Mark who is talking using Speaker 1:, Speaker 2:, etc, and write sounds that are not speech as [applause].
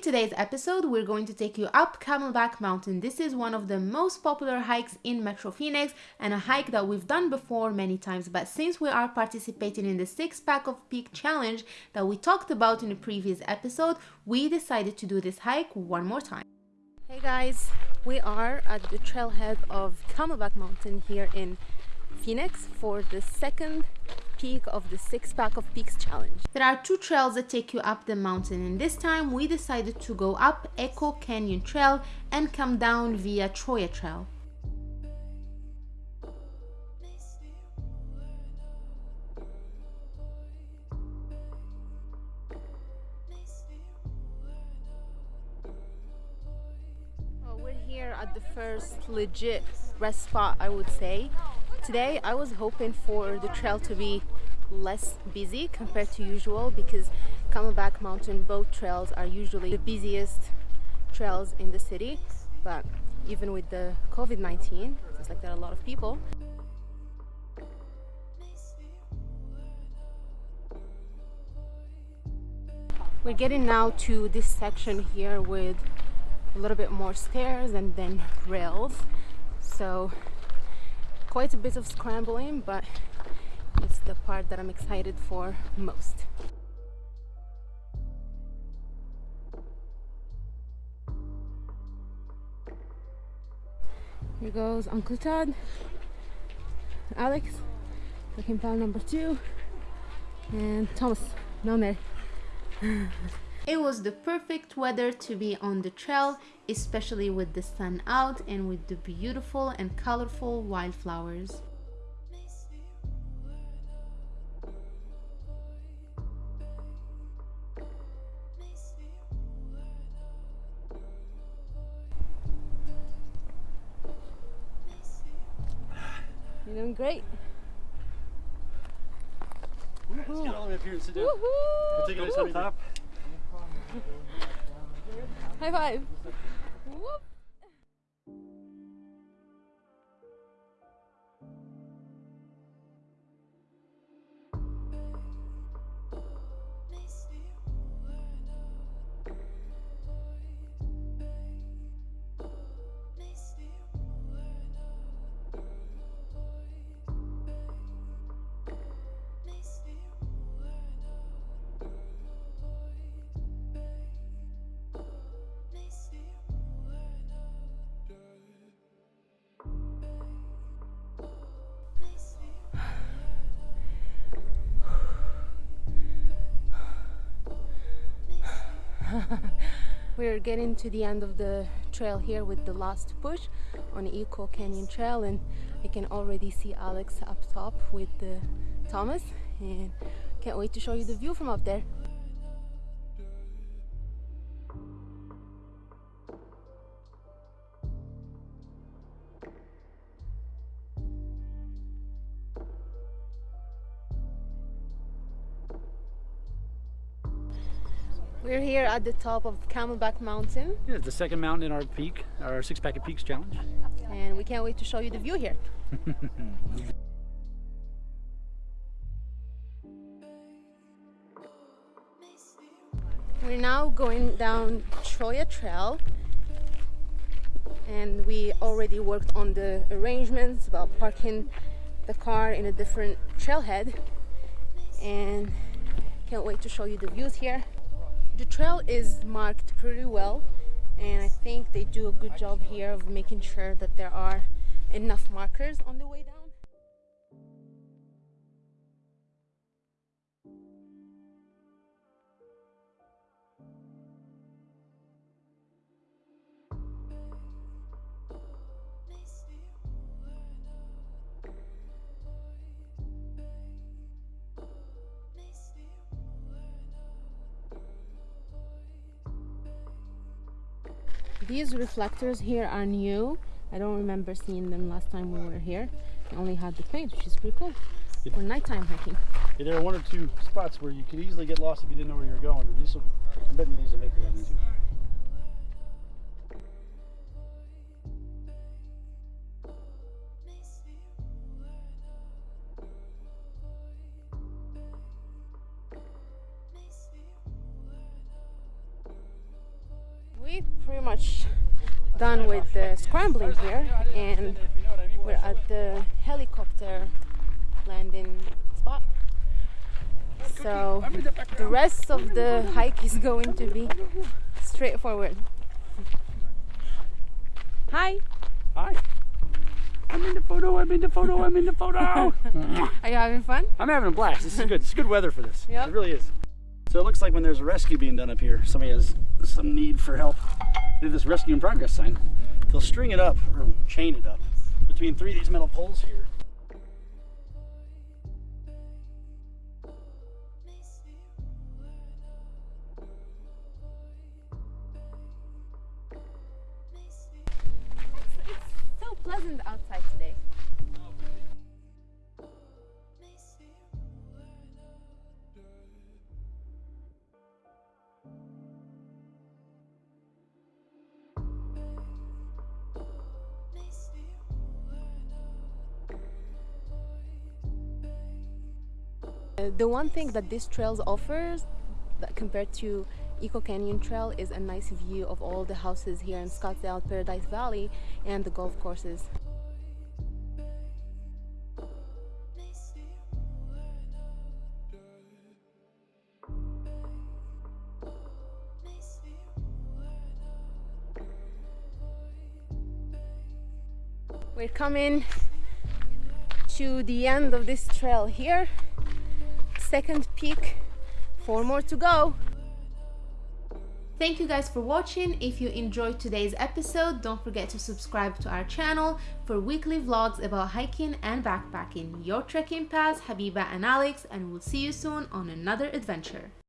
Speaker 1: In today's episode, we're going to take you up Camelback Mountain. This is one of the most popular hikes in Metro Phoenix and a hike that we've done before many times. But since we are participating in the six pack of peak challenge that we talked about in a previous episode, we decided to do this hike one more time. Hey guys, we are at the trailhead of Camelback Mountain here in Phoenix for the second peak of the six pack of peaks challenge. There are two trails that take you up the mountain and this time we decided to go up Echo Canyon Trail and come down via Cholla Trail. we're here at the first legit rest spot I would say Today I was hoping for the trail to be less busy compared to usual because Camelback Mountain boat trails are usually the busiest trails in the city. But even with the COVID-19 it's like there are a lot of people. We're getting now to this section here with a little bit more stairs and then rails. So quite a bit of scrambling but it's the part that I'm excited for most. Here goes Uncle Todd, Alex, looking pal number two, and Thomas down there. [laughs] It was the perfect weather to be on the trail, especially with the sun out and with the beautiful and colorful wildflowers. You're doing great.
Speaker 2: Let's get all the way up here and sit down. We'll take it on top.
Speaker 1: High five. Whoop. [laughs] We're getting to the end of the trail here with the last push on Echo Canyon Trail and I can already see Alex up top with the Thomas and can't wait to show you the view from up there. We're here at the top of Camelback Mountain.
Speaker 2: Yeah, it's the second mountain in our peak, our six pack of peaks challenge.
Speaker 1: And we can't wait to show you the view here. [laughs] We're now going down Cholla Trail and we already worked on the arrangements about parking the car in a different trailhead and can't wait to show you the views here the trail is marked pretty well and I think they do a good job here of making sure that there are enough markers on the way down. These reflectors here are new. I don't remember seeing them last time we were here. I only had the paint, which is pretty cool for nighttime hiking.
Speaker 2: Yeah, there are one or two spots where you could easily get lost if you didn't know where you were going. And these will, I bet you these will make it easy.
Speaker 1: We pretty much done with the scrambling here and we're at the helicopter landing spot so the rest of the hike is going to be straightforward hi
Speaker 2: Hi. I'm in the photo. I'm in the photo. I'm in the photo. [laughs]
Speaker 1: are you having fun
Speaker 2: I'm having a blast. This is good. It's good weather for this.
Speaker 1: Yep.
Speaker 2: It really is. So it looks like when there's a rescue being done up here, somebody has some need for help. They have this rescue in progress sign. They'll string it up or chain it up between three of these metal poles here.
Speaker 1: it's so pleasant outside Uh, the one thing that this trail offers compared to Echo Canyon Trail is a nice view of all the houses here in Scottsdale Paradise Valley and the golf courses. We're coming to the end of this trail here second peak four more to go Thank you guys for watching. If you enjoyed today's episode, don't forget to subscribe to our channel for weekly vlogs about hiking and backpacking. Your trekking pals, Habiba and Alex, and we'll see you soon on another adventure.